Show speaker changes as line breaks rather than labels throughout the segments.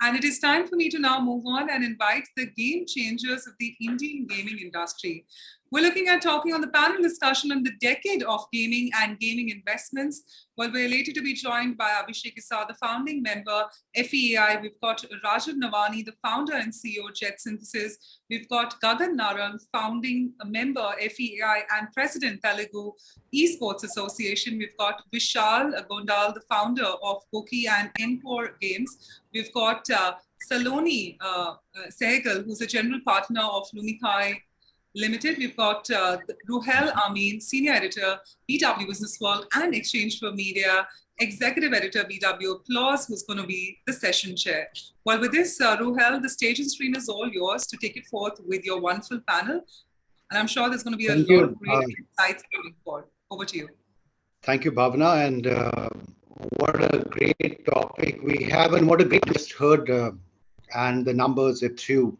And it is time for me to now move on and invite the game changers of the Indian gaming industry. We're looking at talking on the panel discussion on the decade of gaming and gaming investments. Well, we're elated to be joined by Abhishek Issa, the founding member, FEAI. We've got Rajiv Navani, the founder and CEO, JetSynthesys. We've got Gagan Narang, founding member, FEAI, and president, Telugu Esports Association. We've got Vishal Gondal, the founder of GOQii and nCore Games. We've got uh, Saloni uh, uh, Sehgal, who's a general partner of Lumikai Limited. We've got uh, Ruhail Amin, Senior Editor, BW Business World and Exchange for Media, Executive Editor, BW Applause, who's going to be the session chair. Well, with this, uh, Ruhail, the stage and screen is all yours to take it forth with your wonderful panel. And I'm sure there's going to be a
Thank
lot
you.
of great
Uh,
insights coming forward. Over to you.
Thank you, Bhavna. And uh, what a great topic we have, and what a great just heard, uh, and the numbers it threw.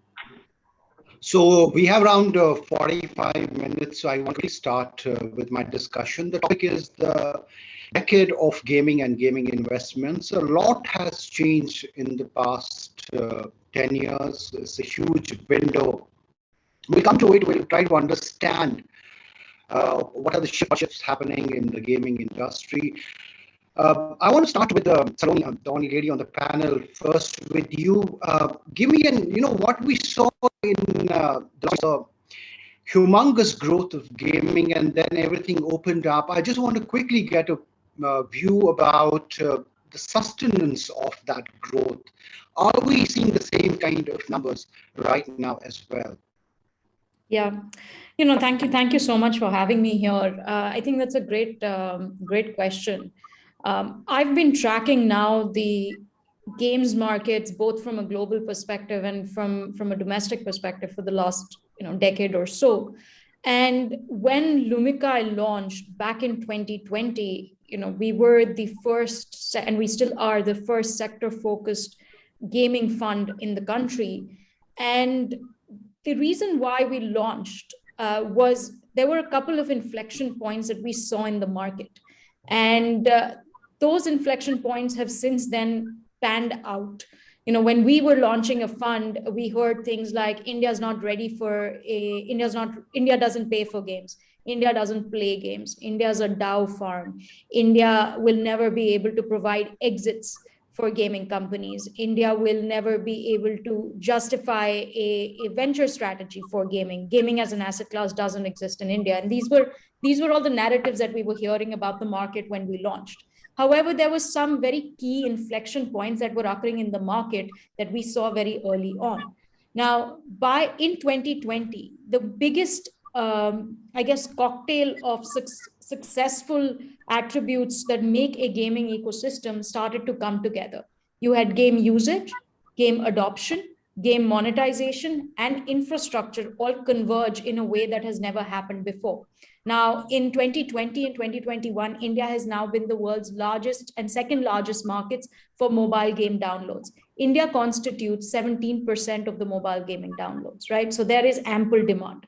So we have around uh, 45 minutes. So I want to start uh, with my discussion. The topic is the decade of gaming and gaming investments. A lot has changed in the past uh, 10 years. It's a huge window. We'll come to it. We'll try to understand uh, what are the shifts happening in the gaming industry. Uh, I want to start with uh, Saloni, the only lady on the panel. First, with you, uh, give me an you know what we saw in uh, the humongous growth of gaming, and then everything opened up. I just want to quickly get a uh, view about uh, the sustenance of that growth. Are we seeing the same kind of numbers right now as well?
Yeah, you know, thank you, thank you so much for having me here. I think that's a great, um, great question. Um, I've been tracking now the games markets both from a global perspective and from from a domestic perspective for the last you know decade or so. And when Lumikai launched back in 2020, you know, we were the first, and we still are the first sector-focused gaming fund in the country. And the reason why we launched uh, was there were a couple of inflection points that we saw in the market. And uh, those inflection points have since then panned out. You know, when we were launching a fund, we heard things like India's not ready for a, India's not, India doesn't pay for games. India doesn't play games. India's a DAU farm. India will never be able to provide exits for gaming companies. India will never be able to justify a, a, venture strategy for gaming. Gaming as an asset class doesn't exist in India. And these were these were all the narratives that we were hearing about the market when we launched. However, there was some very key inflection points that were occurring in the market that we saw very early on. Now, by in 2020, the biggest, um, I guess, cocktail of su successful attributes that make a gaming ecosystem started to come together. You had game usage, game adoption, game monetization, and infrastructure all converge in a way that has never happened before. Now, in 2020 and 2021, India has now been the world's largest and second largest markets for mobile game downloads. India constitutes 17% of the mobile gaming downloads, right? So there is ample demand.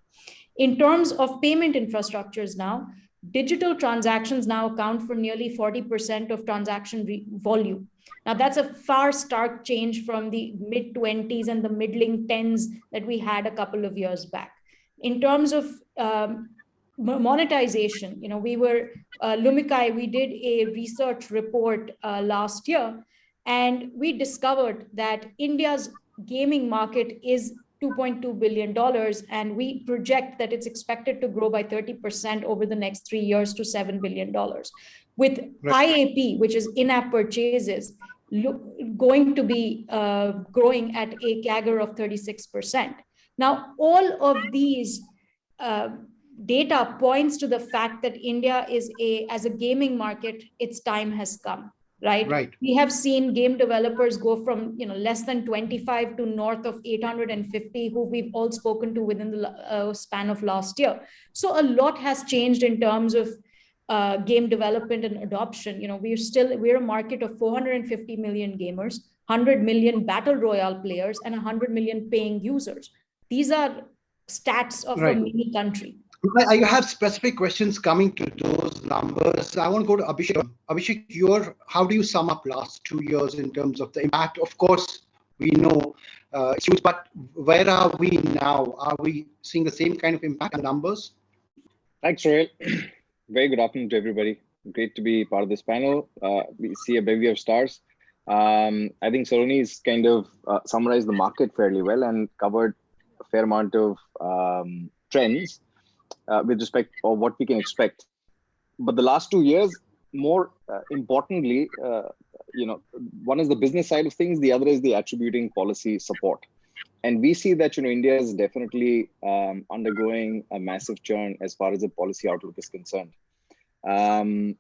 In terms of payment infrastructures now, digital transactions now account for nearly 40% of transaction volume. Now that's a far stark change from the mid 20s and the middling 10s that we had a couple of years back. In terms of um, monetization, you know, we were, uh, Lumikai, we did a research report uh, last year, and we discovered that India's gaming market is $2.2 billion, and we project that it's expected to grow by 30% over the next three years to $7 billion. With right. IAP, which is in-app purchases, look, going to be uh, growing at a CAGR of 36%. Now, all of these uh, data points to the fact that India is a, as a gaming market, its time has come, right?
Right.
We have seen game developers go from, you know, less than 25 to north of 850 who we've all spoken to within the uh, span of last year. So a lot has changed in terms of uh, game development and adoption. You know, we're still, we're a market of 450 million gamers, 100 million battle royale players and 100 million paying users. These are stats of right. a mini country.
I have specific questions coming to those numbers. I want to go to Abhishek. Abhishek, your how do you sum up last two years in terms of the impact? Of course, we know uh, it's huge, but where are we now? Are we seeing the same kind of impact on numbers?
Thanks, Ruhail. Very good afternoon to everybody. Great to be part of this panel. Uh, we see a bevy of stars. Um, I think Saloni's kind of uh, summarized the market fairly well and covered a fair amount of um, trends uh, with respect of what we can expect. But the last two years, more uh, importantly, uh, you know, one is the business side of things, the other is the attributing policy support. And we see that, you know, India is definitely um, undergoing a massive churn as far as the policy outlook is concerned. Um,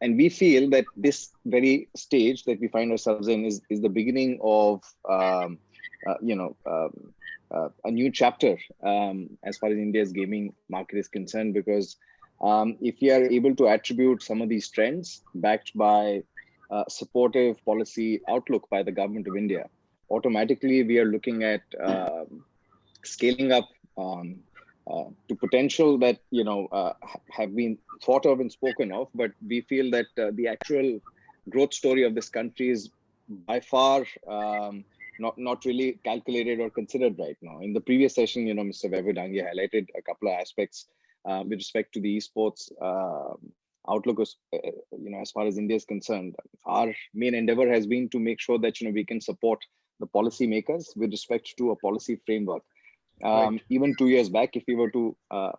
and we feel that this very stage that we find ourselves in is, is the beginning of, um, uh, you know, um, uh, a new chapter um, as far as India's gaming market is concerned, because um, if we are able to attribute some of these trends backed by uh, supportive policy outlook by the government of India, automatically we are looking at uh, scaling up um, uh, to potential that you know uh, have been thought of and spoken of, but we feel that uh, the actual growth story of this country is by far um, not not really calculated or considered right now. In the previous session, you know, Mr. Dange highlighted a couple of aspects uh, with respect to the esports uh, outlook, is, uh, you know, as far as India is concerned. Our main endeavor has been to make sure that you know we can support the policymakers with respect to a policy framework. Um, right. Even two years back, if we were to uh,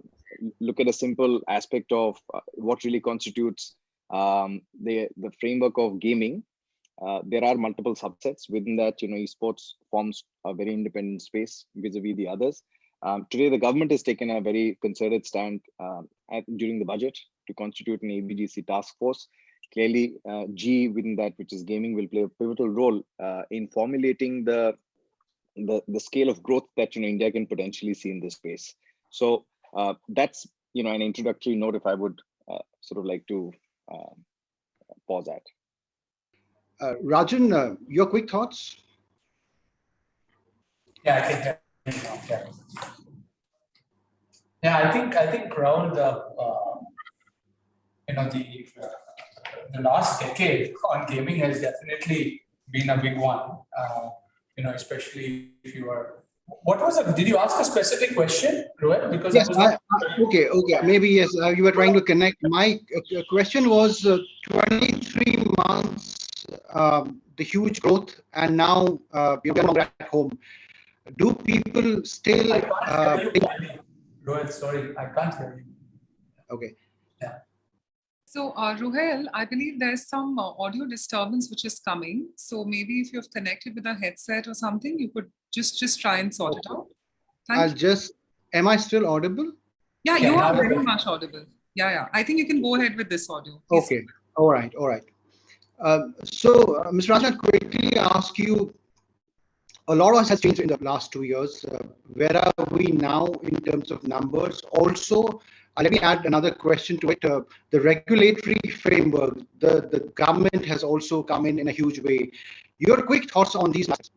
look at a simple aspect of uh, what really constitutes um, the the framework of gaming, uh, there are multiple subsets within that. You know, esports forms a very independent space vis-a-vis -vis the others. Um, today, the government has taken a very concerted stand uh, at, during the budget to constitute an AVGC task force. Clearly, uh, G within that, which is gaming, will play a pivotal role uh, in formulating the, the the scale of growth that you know India can potentially see in this space. So uh, that's you know an introductory note. If I would uh, sort of like to um, pause at.
Uh, Rajan, your quick thoughts.
Yeah, I think yeah. Yeah, I think I think around the uh, you know the uh, the last decade on gaming has definitely been a big one. Uh, you know, especially if you are. What was it? Did you ask a specific question, Rohit? Because
yes, I, I, okay, okay, maybe yes. Uh, you were trying to connect. My uh, question was uh, 23 months, um, the huge growth, and now uh, you're at home do people still
uh, Rohit, sorry, I can't hear you.
Okay.
Yeah.
So, uh, Ruhail, I believe there's some uh, audio disturbance which is coming. So maybe if you've connected with a headset or something, you could just just try and sort it out.
Thank I'll you. just, am I still audible?
Yeah, you are very much audible. Yeah, yeah. I think you can go ahead with this audio.
Please. Okay. All right. All right. Uh, so, uh, Mr. Rajan, quickly ask you, a lot of us has changed in the last two years. Uh, where are we now in terms of numbers? Also, uh, let me add another question to it. Uh, the regulatory framework, the, the government has also come in in a huge way. Your quick thoughts on these matters?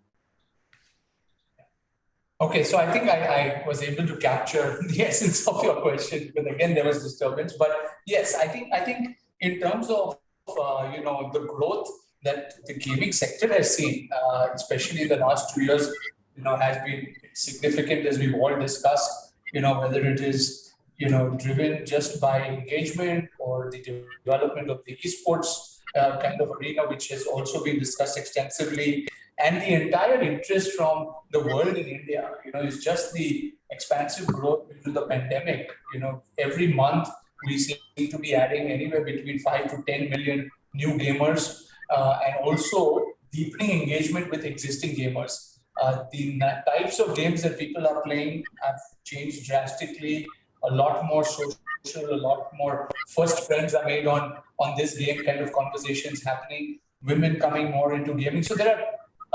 Okay, so I think I, I was able to capture the essence of your question, but again, there was disturbance. But yes, I think I think in terms of uh, you know the growth that the gaming sector has seen, uh, especially in the last two years, you know, has been significant as we've all discussed, you know, whether it is, you know, driven just by engagement or the development of the esports uh, kind of arena, which has also been discussed extensively. And the entire interest from the world in India, you know, is just the expansive growth due to the pandemic. You know, every month we seem to be adding anywhere between five to 10 million new gamers uh, and also deepening engagement with existing gamers. Uh, the types of games that people are playing have changed drastically. A lot more social, a lot more first friends are made on on this game kind of conversations happening. Women coming more into gaming. So there are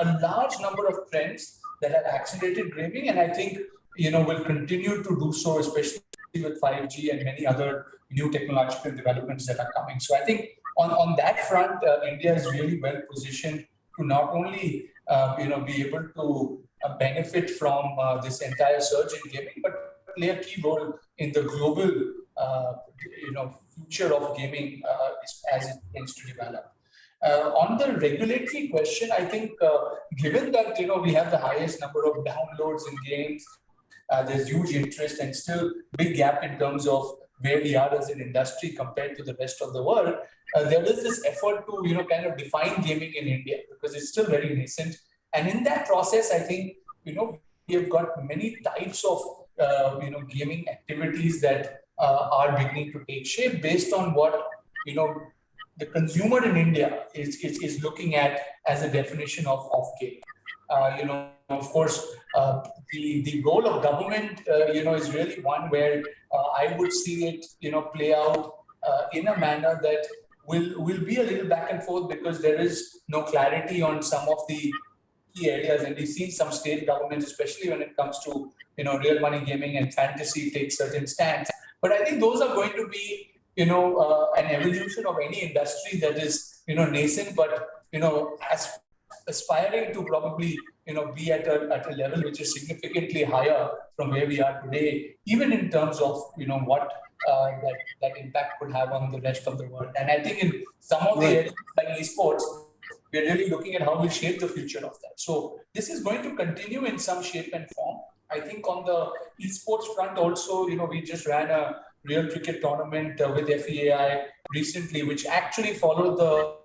a large number of trends that have accelerated gaming, and I think you know will continue to do so, especially with 5G and many other new technological developments that are coming. So I think on, on that front, uh, India is really well positioned to not only uh, you know be able to uh, benefit from uh, this entire surge in gaming, but play a key role in the global uh, you know future of gaming uh, as it tends to develop. Uh, on the regulatory question, I think uh, given that you know we have the highest number of downloads in games, uh, there's huge interest and still big gap in terms of where we are as an industry compared to the rest of the world. Uh, there is this effort to you know kind of define gaming in India because it's still very nascent, and in that process, I think you know we have got many types of you know gaming activities that uh, are beginning to take shape based on what you know the consumer in India is, is, is looking at as a definition of, of game. Uh, you know, of course, uh, the, the role of government, uh, you know, is really one where uh, I would see it, you know, play out uh, in a manner that will, will be a little back and forth because there is no clarity on some of the key areas. And we've seen some state governments, especially when it comes to, you know, real money gaming and fantasy take certain stands. But I think those are going to be you know, uh, an evolution of any industry that is, you know, nascent, but, you know, as aspiring to probably, you know, be at a, at a level which is significantly higher from where we are today, even in terms of, you know, what uh, that, that impact could have on the rest of the world. And I think in some of the areas like esports, we're really looking at how we shape the future of that. So this is going to continue in some shape and form. I think on the esports front also, you know, we just ran a real cricket tournament uh, with FEAI recently, which actually followed the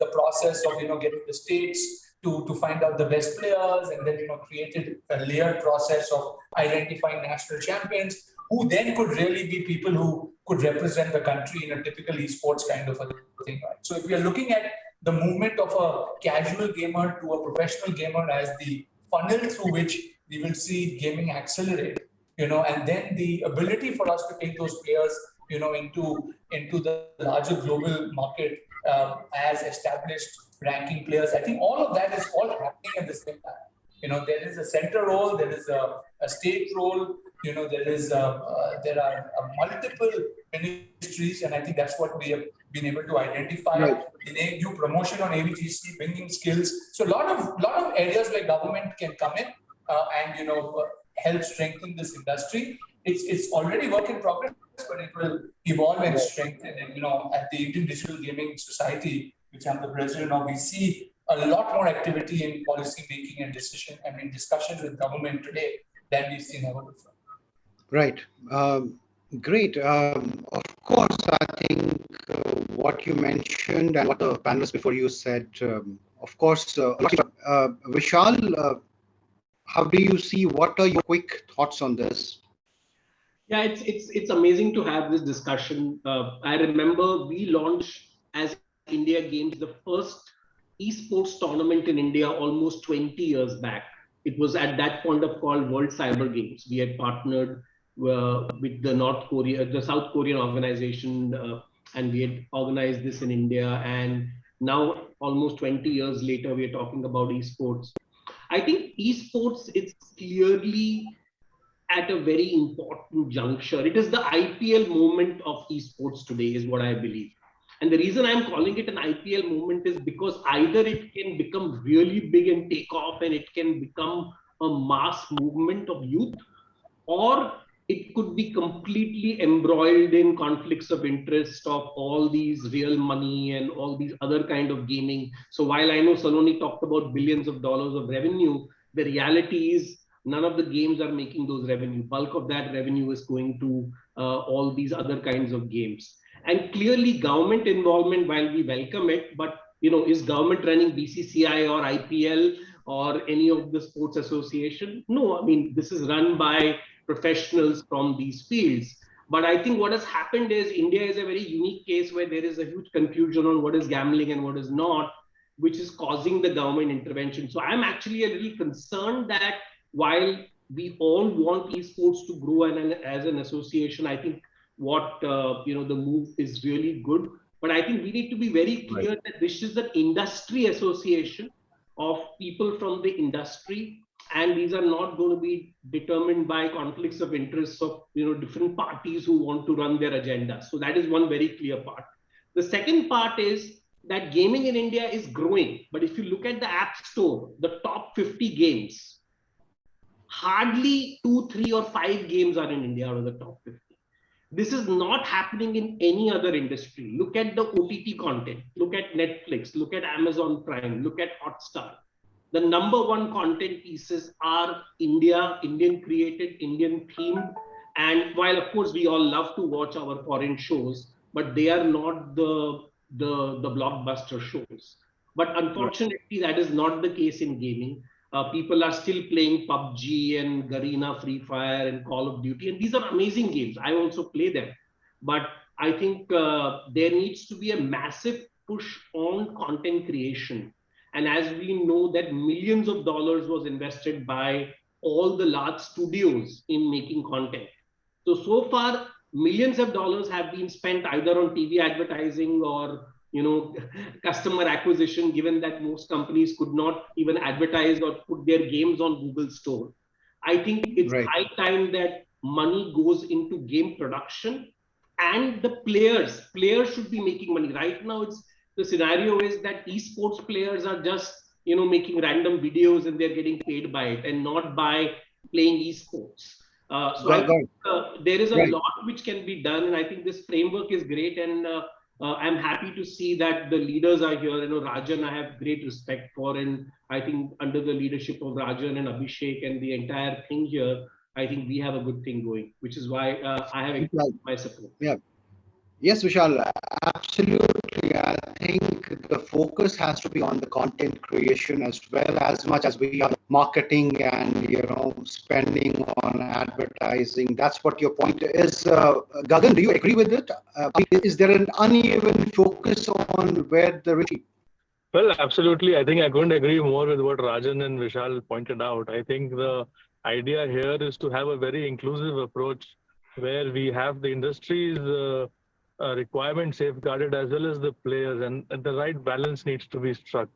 the process of you know getting the states to to find out the best players, and then you know created a layered process of identifying national champions who then could really be people who could represent the country in a typical esports kind of a thing. Right? So if we are looking at the movement of a casual gamer to a professional gamer as the funnel through which we will see gaming accelerate, you know, and then the ability for us to take those players, you know, into into the larger global market um, as established ranking players. I think all of that is all happening at the same time. You know, there is a center role, there is a, a state role, you know, there is a, uh, there are uh, multiple ministries, and I think that's what we have been able to identify right. in a new promotion on AVGC, bringing skills. So a lot of lot of areas where government can come in uh, and you know help strengthen this industry. It's it's already work in progress, but it will evolve and strengthen. And you know, at the Indian Digital Gaming Society, which I'm the president of, we see a lot more activity in policy making and decision, I mean, discussions with government today than we've seen ever before.
Right. Um, great. Um, of course, I think uh, what you mentioned and what the panelists before you said, um, of course, uh, uh, Vishal, uh, how do you see what are your quick thoughts on this?
Yeah it's it's it's amazing to have this discussion. Uh, i remember we launched as Indiagames the first esports tournament in india almost 20 years back. It was at that point of called world cyber games. We had partnered with the north korea the south korean organization uh, and we had organized this in india and now almost 20 years later we are talking about esports I think esports is clearly at a very important juncture. It is the IPL moment of esports today, is what I believe. And the reason I'm calling it an IPL moment is because either it can become really big and take off and it can become a mass movement of youth, or it could be completely embroiled in conflicts of interest of all these real money and all these other kind of gaming. So while I know Saloni talked about billions of dollars of revenue, the reality is none of the games are making those revenue. Bulk of that revenue is going to uh, all these other kinds of games. And clearly government involvement, while we welcome it, but you know, is government running BCCI or IPL or any of the sports association? No, I mean, this is run by professionals from these fields. But I think what has happened is India is a very unique case where there is a huge confusion on what is gambling and what is not, which is causing the government intervention. So I'm actually a little concerned that while we all want esports to grow and, as an association, I think what uh, you know the move is really good. But I think we need to be very clear right. that this is an industry association of people from the industry and these are not going to be determined by conflicts of interests of you know different parties who want to run their agenda so that is one very clear part the second part is that gaming in india is growing but if you look at the app store the top 50 games hardly two three or five games are in india out of the top 50 This is not happening in any other industry. Look at the OTT content. Look at Netflix. Look at Amazon Prime. Look at Hotstar. The number one content pieces are India, Indian created, Indian themed. And while of course we all love to watch our foreign shows, but they are not the the, the blockbuster shows. But unfortunately, that is not the case in gaming. Uh, people are still playing PUBG and Garena, Free Fire, and Call of Duty, and these are amazing games. I also play them, but I think uh, there needs to be a massive push on content creation. And as we know that millions of dollars was invested by all the large studios in making content. So, so far, millions of dollars have been spent either on TV advertising or you know, customer acquisition, given that most companies could not even advertise or put their games on Google Store. I think it's right. high time that money goes into game production and the players, players should be making money. Right now, it's the scenario is that esports players are just, you know, making random videos and they're getting paid by it and not by playing esports. Uh, so right, think, uh, there is a right. lot which can be done, and I think this framework is great. And uh, uh, I'm happy to see that the leaders are here. You know, Rajan, I have great respect for, and I think under the leadership of Rajan and Abhishek and the entire thing here, I think we have a good thing going, which is why uh, I have my support.
Yeah. Yes, Vishal, absolutely. I think the focus has to be on the content creation as well as much as we are marketing and you know spending on advertising. That's what your point is. Uh, Gagan, do you agree with it? Uh, is there an uneven focus on where the?
Well, absolutely. I think I couldn't agree more with what Rajan and Vishal pointed out. I think the idea here is to have a very inclusive approach where we have the industries. Uh, uh, requirement safeguarded as well as the players and, and, the right balance needs to be struck.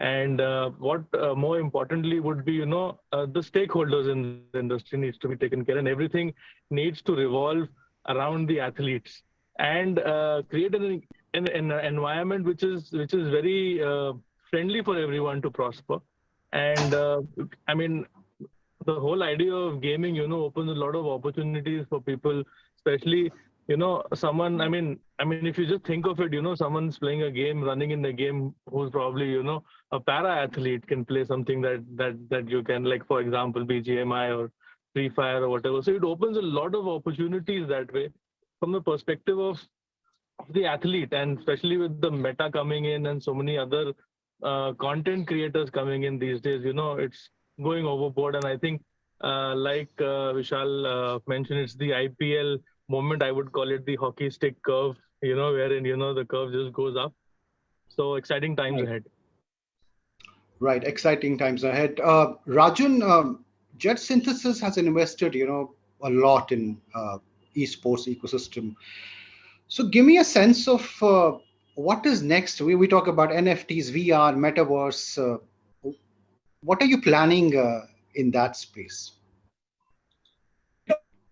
And uh, what uh, more importantly would be you know uh, the stakeholders in the industry needs to be taken care and everything needs to revolve around the athletes. And uh, create an, an, an, environment which is which is very uh, friendly for everyone to prosper. And i mean the whole idea of gaming you know opens a lot of opportunities for people especially you know someone i mean i mean if you just think of it you know someone's playing a game running in the game who's probably you know a para athlete can play something that that that you can like for example bgmi or free fire or whatever. So it opens a lot of opportunities that way from the perspective of, the athlete and especially with the meta coming in and so many other uh, content creators coming in these days you know it's going overboard. And i think uh, like uh, vishal uh, mentioned it's the ipl moment i would call it the hockey stick curve you know wherein you know the curve just goes up. So exciting times
right.
ahead.
Right exciting times ahead. Uh, rajan um, JetSynthesys has invested you know a lot in uh, esports ecosystem. So give me a sense of uh, what is next? We, we talk about nfts vr metaverse uh, what are you planning uh, in that space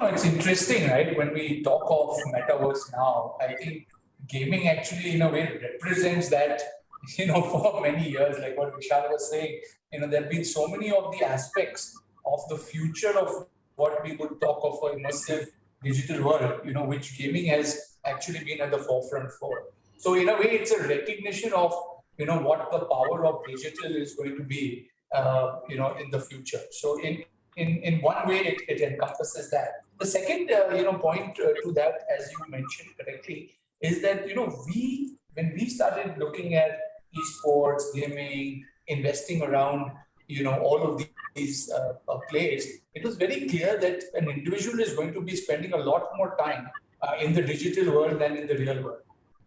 it's interesting, right? When we talk of metaverse now, I think gaming actually, in a way, represents that, you know, for many years, like what Vishal was saying, you know, there have been so many of the aspects of the future of what we would talk of a immersive digital world, you know, which gaming has actually been at the forefront for. So in a way, it's a recognition of, you know, what the power of digital is going to be, uh, you know, in the future. So in, in, in one way, it, it encompasses that. The second, uh, you know, point uh, to that, as you mentioned correctly, is that you know we when we started looking at esports, gaming, investing around you know all of these uh, uh, plays, it was very clear that an individual is going to be spending a lot more time uh, in the digital world than in the real world,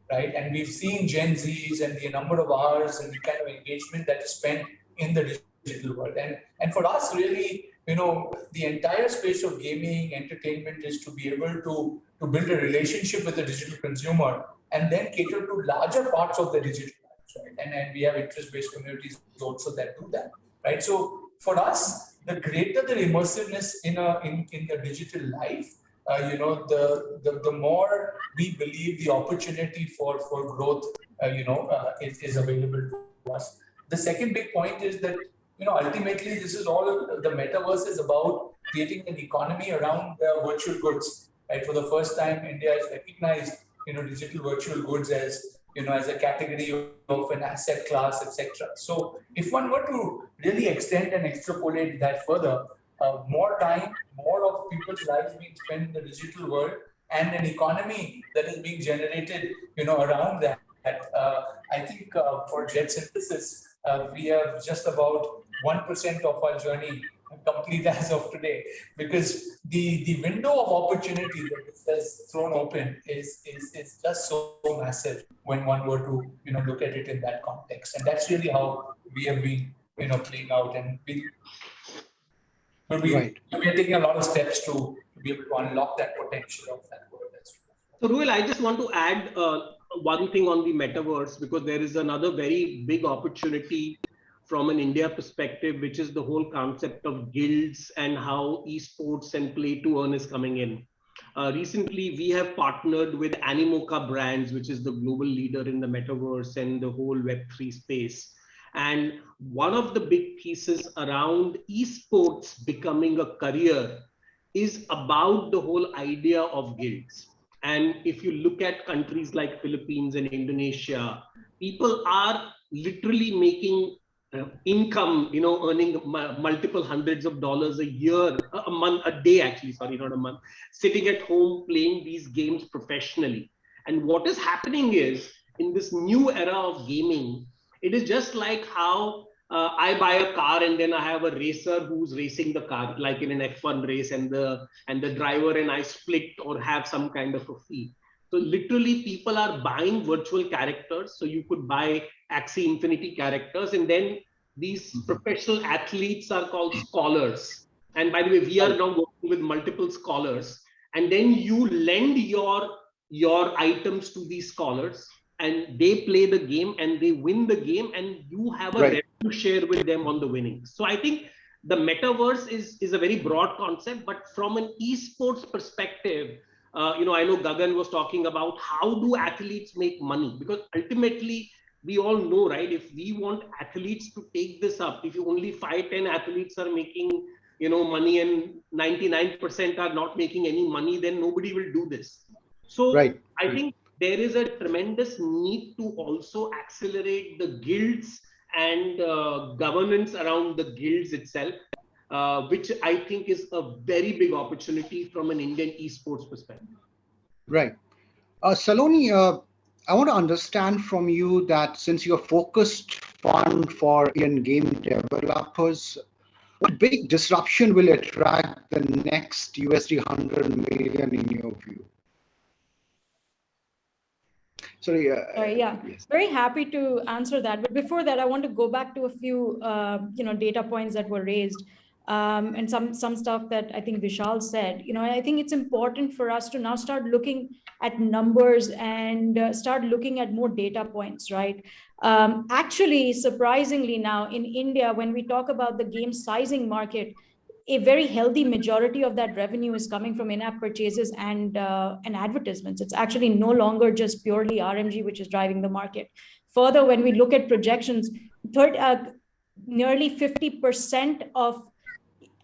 right? And we've seen Gen Zs and the number of hours and the kind of engagement that is spent in the digital world, and and for us really you know, the entire space of gaming, entertainment is to be able to, to build a relationship with the digital consumer and then cater to larger parts of the digital lives, right? And, and we have interest-based communities also that do that, right? So for us, the greater the immersiveness in a in, in the digital life, uh, you know, the, the the more we believe the opportunity for for growth, uh, you know, uh, is, is available to us. The second big point is that you know, ultimately, this is all the metaverse is about creating an economy around virtual goods. right? For the first time, India has recognized, you know, digital virtual goods as, you know, as a category of an asset class, etc. So if one were to really extend and extrapolate that further, uh, more time, more of people's lives being spent in the digital world, and an economy that is being generated, you know, around that. Uh, I think uh, for JetSynthesys, uh, we have just about 1% of our journey complete as of today because the the window of opportunity that this has thrown open is is is just so massive when one were to you know look at it in that context and that's really how we have been you know playing out and we but we,
Right.
we are taking a lot of steps to, to be able to unlock that potential of that world as well.
So, Ruhail, I just want to add uh, one thing on the metaverse because there is another very big opportunity from an India perspective, which is the whole concept of guilds and how esports and play to earn is coming in. Uh, recently, we have partnered with Animoca Brands, which is the global leader in the metaverse and the whole Web3 space. And one of the big pieces around esports becoming a career is about the whole idea of guilds. And if you look at countries like Philippines and Indonesia, people are literally making income, you know, earning mu- multiple hundreds of dollars a year, a a month, a day, actually, sorry, not a month, sitting at home playing these games professionally. And what is happening is in this new era of gaming, it is just like how uh, I buy a car and then I have a racer who's racing the car, like in an F1 race, and the and the driver and I split or have some kind of a fee. So literally, people are buying virtual characters. So you could buy Axie Infinity characters, and then these mm-hmm. professional athletes are called scholars. And by the way, we are now working with multiple scholars, and then you lend your your items to these scholars. And they play the game and they win the game. And you have a
Right.
revenue share with them on the winnings so i think the metaverse is is a very broad concept. But from an esports perspective uh, you know i know gagan was talking about how do athletes make money? Because ultimately we all know right if we want athletes to take this up if you only 5 10 athletes are making you know money and 99% are not making any money then nobody will do this. So
Right.
I think there is a tremendous need to also accelerate the guilds and uh, governance around the guilds itself, uh, which I think is a very big opportunity from an Indian esports perspective.
Right. Uh, Saloni, uh, I want to understand from you that since you're focused fund for Indian game developers, what big disruption will attract the next USD 100 million in your view? Sorry. Uh,
Sorry, yeah.
Yes.
Very happy to answer that. But before that, I want to go back to a few, uh, you know, data points that were raised um, and some some stuff that I think Vishal said. You know, I think it's important for us to now start looking at numbers and uh, start looking at more data points, right? Um, actually, surprisingly now in India, when we talk about the game sizing market, a very healthy majority of that revenue is coming from in-app purchases and uh, and advertisements. It's actually no longer just purely RMG which is driving the market. Further, when we look at projections, third, uh, nearly 50% of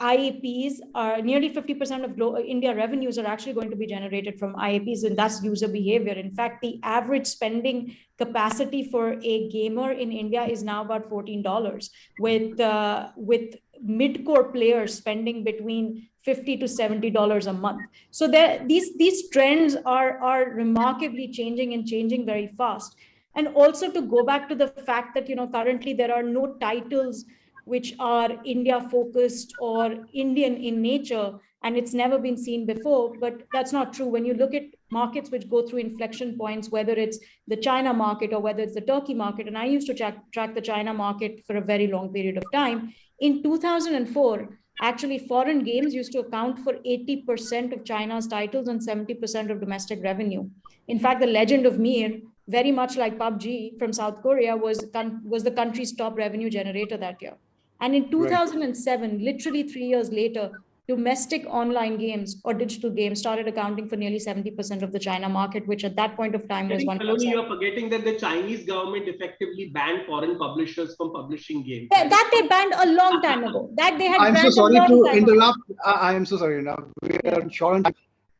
IAPs are nearly 50% of glo- India revenues are actually going to be generated from IAPs, and that's user behavior. In fact, the average spending capacity for a gamer in India is now about $14, with uh, with mid-core players spending between 50 to 70 dollars a month so these these trends are are remarkably changing and changing very fast and also to go back to the fact that you know currently there are no titles which are india focused or indian in nature and it's never been seen before but that's not true. When you look at markets which go through inflection points whether it's the china market or whether it's the turkey market and i used to track, track the china market for a very long period of time in 2004 actually foreign games used to account for 80% of china's titles and 70% of domestic revenue. In fact the legend of mir very much like pubg from south korea was was the country's top revenue generator that year and in 2007 literally 3 years later domestic online games or digital games started accounting for nearly 70% of the China market, which at that point of time was one
Saloni, you're forgetting that the Chinese government effectively banned foreign publishers from publishing games.
That, that they banned a long time ago. That they had
I'm so sorry to
time ago.
interrupt. I I am so sorry. Now we are short on.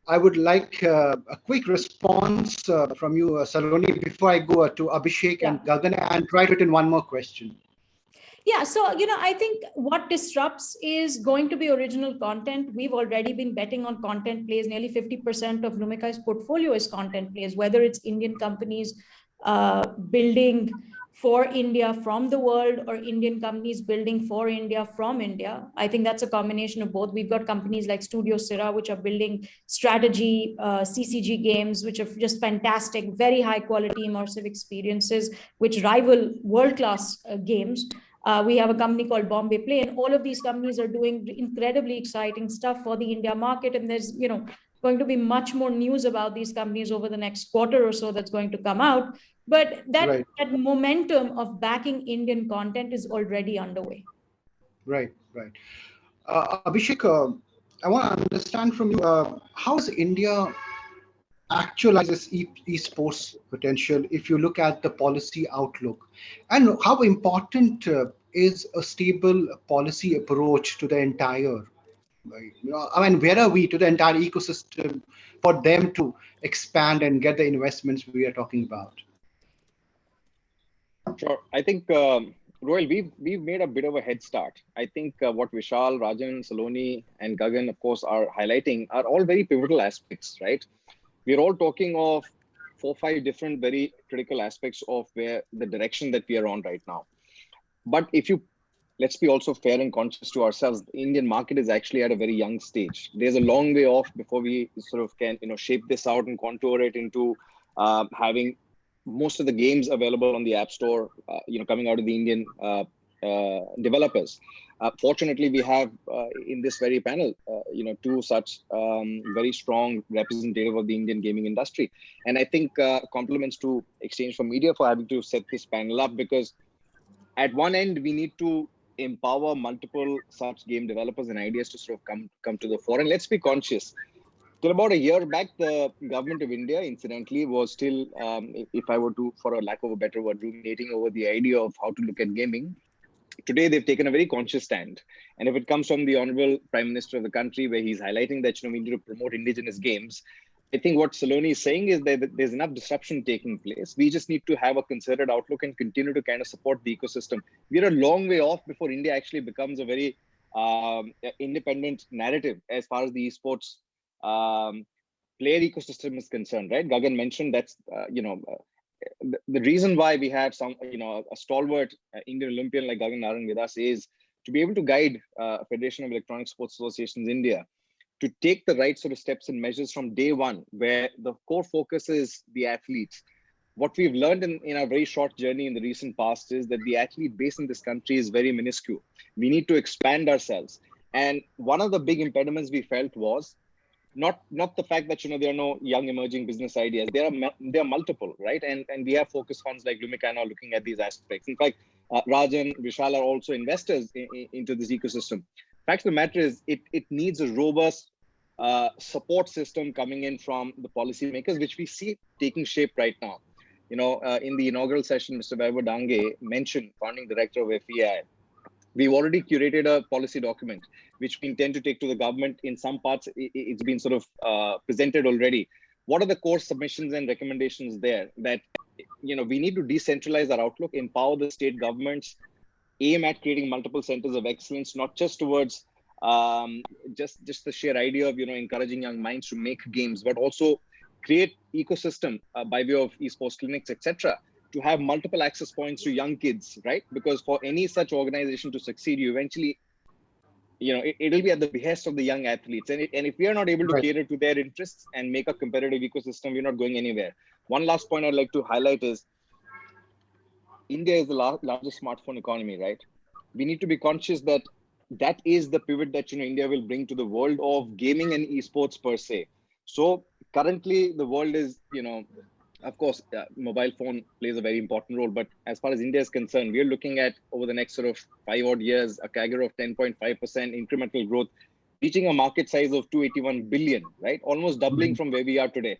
I would like uh, a quick response uh, from you, uh, Saloni, before I go uh, to Abhishek and Gagan and try to in one more question.
Yeah, so you know, I think what disrupts is going to be original content. We've already been betting on content plays. Nearly 50% of Lumikai's portfolio is content plays, whether it's Indian companies uh, building for India from the world or Indian companies building for India from India. I think that's a combination of both. We've got companies like Studio Sirah, which are building strategy uh, CCG games, which are just fantastic, very high quality immersive experiences, which rival world-class uh, games. Uh, we have a company called Bombay Play, and all of these companies are doing incredibly exciting stuff for the India market. And there's, you know, going to be much more news about these companies over the next quarter or so that's going to come out. But that, right. that momentum of backing Indian content is already underway.
Right, right. Uh, Abhishek, uh, I want to understand from you, uh, how is India actualizes e esports potential if you look at the policy outlook? And how important uh, is a stable policy approach to the entire I mean, where are we to the entire ecosystem for them to expand and get the investments we are talking about?
Sure. I think, um, Ruhail, we've, we've made a bit of a head start. I think uh, what Vishal, Rajan, Saloni, and Gagan, of course, are highlighting are all very pivotal aspects, right? We're all talking of four, five different very critical aspects of where the direction that we are on right now. But if you let's be also fair and conscious to ourselves. The Indian market is actually at a very young stage. There's a long way off before we sort of can, you know, shape this out and contour it into uh, having most of the games available on the App Store, uh, you know, coming out of the Indian uh, developers. Uh, fortunately, we have uh, in this very panel, you know, two such um, very strong representative of the Indian gaming industry. And I think compliments to Exchange for Media for having to set this panel up because at one end, we need to empower multiple such game developers and ideas to sort of come come to the fore. And let's be conscious. Till about a year back, the government of India, incidentally, was still, um, if I were to, for a lack of a better word, ruminating over the idea of how to look at gaming. Today, they've taken a very conscious stand. And if it comes from the Honorable Prime Minister of the country, where he's highlighting that you know we need to promote indigenous games, I think what Saloni is saying is that there's enough disruption taking place. We just need to have a concerted outlook and continue to kind of support the ecosystem. We're a long way off before India actually becomes a very um, independent narrative as far as the esports um, player ecosystem is concerned, right? Gagan mentioned that's, uh, you know, the, reason why we have some, you know, a stalwart uh, Indian Olympian like Gagan Narang with us is to be able to guide uh, Federation of Electronic Sports Associations India to take the right sort of steps and measures from day one, where the core focus is the athletes. What we've learned in, in our very short journey in the recent past is that the athlete base in this country is very minuscule. We need to expand ourselves. And one of the big impediments we felt was not not the fact that you know there are no young emerging business ideas. There are there are multiple, right? And and we have focus funds like Lumikai now looking at these aspects. In fact, uh, Rajan, Vishal are also investors in, in, into this ecosystem fact of the matter is it, it needs a robust uh, support system coming in from the policymakers, which we see taking shape right now. You know, uh, in the inaugural session, Mr. Vaibhav Dange mentioned, founding director of FEI, we've already curated a policy document, which we intend to take to the government. In some parts, it, has been sort of uh, presented already. What are the core submissions and recommendations there that, you know, we need to decentralize our outlook, empower the state governments, aim at creating multiple centers of excellence, not just towards um, just just the sheer idea of you know encouraging young minds to make games, but also create ecosystem uh, by way of esports clinics, etc. To have multiple access points to young kids, right? Because for any such organization to succeed, you eventually, you know, it, will be at the behest of the young athletes. And, it, and if we are not able to right. cater to their interests and make a competitive ecosystem, we're not going anywhere. One last point I'd like to highlight is India is the largest smartphone economy, right? We need to be conscious that that is the pivot that you know India will bring to the world of gaming and esports per se. So currently, the world is you know, of course, uh, mobile phone plays a very important role. But as far as India is concerned, we are looking at over the next sort of five odd years a CAGR of 10.5% incremental growth, reaching a market size of 281 billion, right? Almost doubling mm-hmm. from where we are today.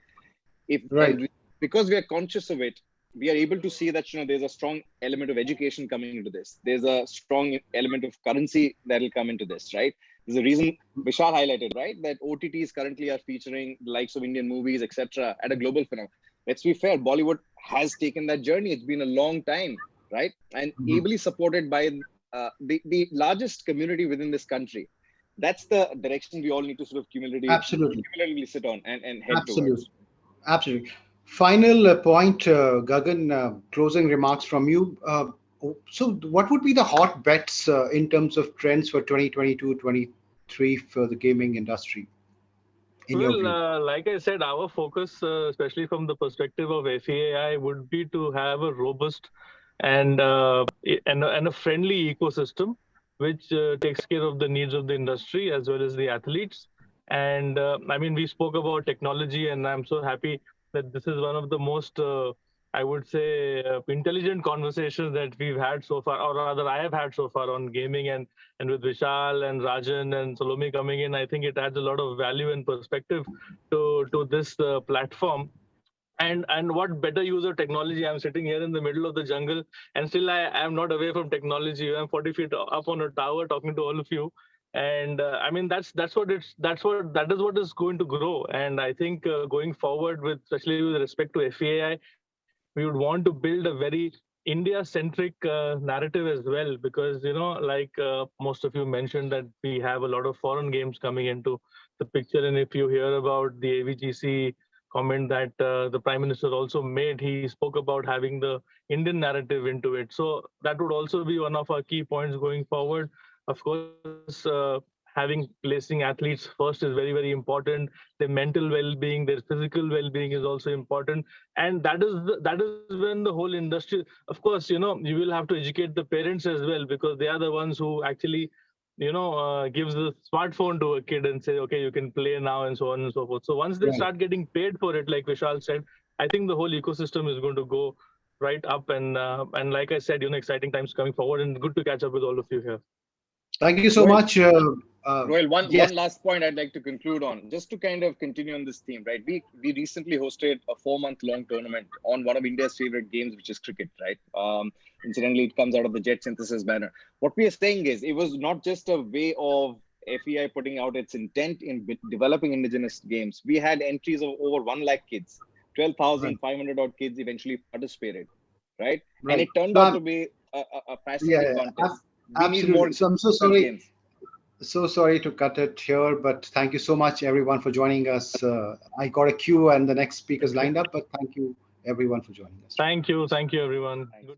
If right. because we are conscious of it, we are able to see that you know there's a strong element of education coming into this there's a strong element of currency that will come into this right There's a reason Vishal highlighted, right? That OTTs currently are featuring the likes of Indian movies, etc. at a global phenomenon. Let's be fair, Bollywood has taken that journey. It's been a long time, right? And
Mhm.
ably supported by uh, the, the largest community within this country. That's the direction we all need to sort of cumulatively,
Absolutely.
cumulatively sit on and, and head
Absolutely.
towards.
Absolutely. Final uh, point, uh, Gagan, uh, closing remarks from you. Uh, so, what would be the hot bets uh, in terms of trends for 2022 23 for the gaming industry?
Well, uh, like I said, our focus, uh, especially from the perspective of FAI, would be to have a robust and uh, and, a- and a friendly ecosystem, which uh, takes care of the needs of the industry as well as the athletes. And uh, I mean, we spoke about technology, and I'm so happy that this is one of the most, uh, I would say, uh, intelligent conversations that we've had so far, or rather, I have had so far on gaming and and with Vishal and Rajan and Salome coming in, I think it adds a lot of value and perspective to to this uh, platform. And and what better use of technology? I'm sitting here in the middle of the jungle, and still I am not away from technology. I'm 40 feet up on a tower talking to all of you, and uh, I mean that's that's what it's that's what that is what is going to grow. And I think uh, going forward, with especially with respect to FAI, we would want to build a very India-centric uh, narrative as well, because you know, like uh, most of you mentioned, that we have a lot of foreign games coming into the picture, and if you hear about the AVGC comment that uh, the Prime Minister also made, he spoke about having the Indian narrative into it. So that would also be one of our key points going forward. Of course, uh, having placing athletes first is very very important. Their mental well-being, their physical well-being is also important and that is the, that is when the whole industry of course you know you will have to educate the parents as well because they are the ones who actually you know uh, gives the smartphone to a kid and say okay you can play now and so on and so forth so once they
Right.
start getting paid for it like vishal said i think the whole ecosystem is going to go right up and uh, and like i said you know exciting times coming forward and good to catch up with all of you here
Thank you so
Rohit.
much. Uh, uh,
Ruhail, one,
yes.
one last point I'd like to conclude on, just to kind of continue on this theme, right? We we recently hosted a four-month-long tournament on one of India's favorite games, which is cricket, right? Um, incidentally, it comes out of the JetSynthesys banner. What we are saying is, it was not just a way of FEI putting out its intent in b- developing indigenous games. We had entries of over one lakh kids, twelve thousand five hundred odd kids eventually participated, right?
Right.
And it turned
So
out to be a, a, a fascinating
Yeah,
contest. More
Absolutely. So I'm so sorry.
games.
So sorry to cut it here, but thank you so much, everyone, for joining us. Uh, I got a queue and the next speakers lined up, but thank you, everyone, for joining us.
thank you thank you everyone
Thanks.
Good-